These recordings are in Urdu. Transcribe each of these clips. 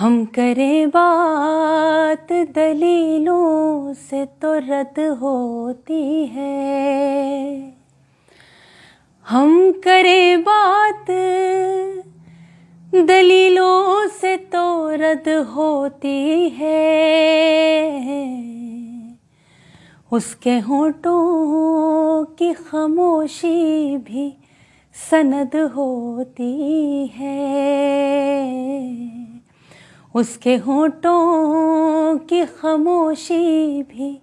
ہم کریں بات دلیلوں سے تو رد ہوتی ہے۔ ہم کریں بات دلیلوں سے تو رد ہوتی ہے۔ اس کے ہونٹوں کی خاموشی بھی سند ہوتی ہے۔ اس کے ہونٹوں کی خاموشی بھی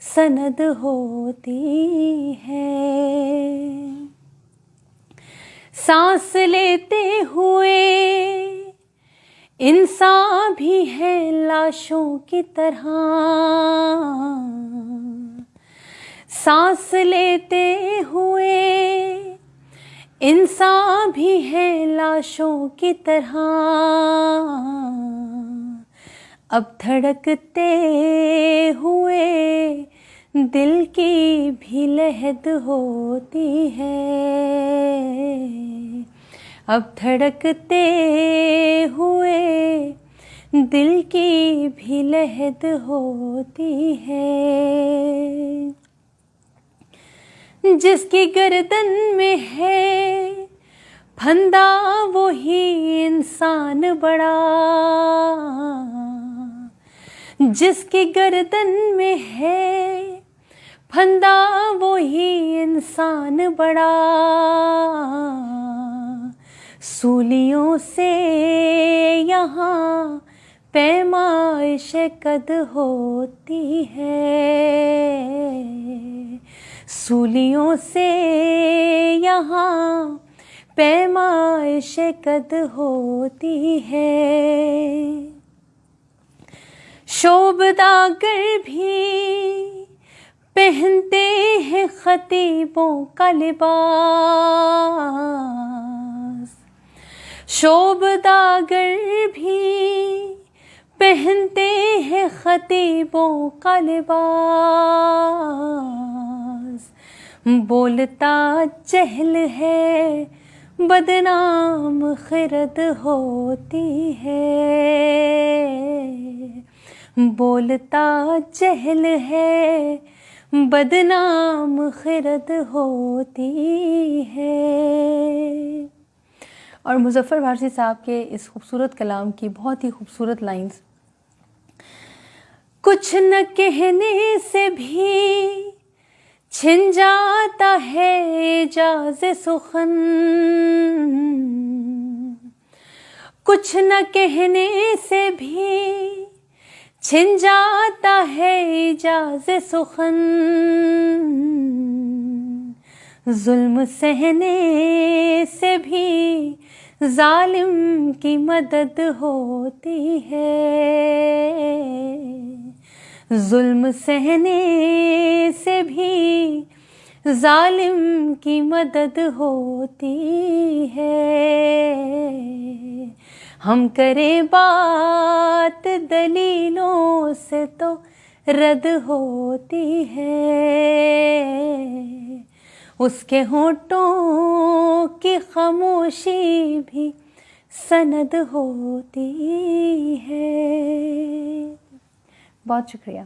سند ہوتی ہے۔ سانس لیتے ہوئے انسان بھی ہے لاشوں کی طرح۔ سانس لیتے ہوئے انسان بھی ہے لاشوں کی طرح۔ اب دھڑکتے ہوئے دل کی بھی لہد ہوتی ہے۔ اب دھڑکتے ہوئے دل کی بھی لہد ہوتی ہے۔ جس کی گردن میں ہے۔ پھندا وہی انسان بڑا۔ جس کی گردن میں ہے۔ پھندا وہی انسان بڑا۔ سولیوں سے یہاں پیمائش قد ہوتی ہے۔ سولیوں سے یہاں پیمائش قد ہوتی ہے۔ شوب داگر بھی پہنتے ہیں خطیبوں کا لباس۔ شوب داگر بھی پہنتے ہیں خطیبوں کا لباس۔ بولتا جہل ہے، بدنام خرد ہوتی ہے۔ بولتا جہل ہے، بدنام خرد ہوتی ہے۔ اور مظفر وارسی صاحب کے اس خوبصورت کلام کی بہت ہی خوبصورت لائنز۔ کچھ نہ کہنے سے بھی چھن جاتا ہے اجاز سخن۔ کچھ نہ کہنے سے بھی چھن جاتا ہے اجاز سخن۔ ظلم سہنے سے بھی ظالم کی مدد ہوتی ہے۔ ظلم سہنے سے بھی ظالم کی مدد ہوتی ہے۔ ہم کریں بات دلیلوں سے تو رد ہوتی ہے۔ اس کے ہونٹوں کی خاموشی بھی سند ہوتی ہے۔ بہت شکریہ۔